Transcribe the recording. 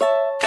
you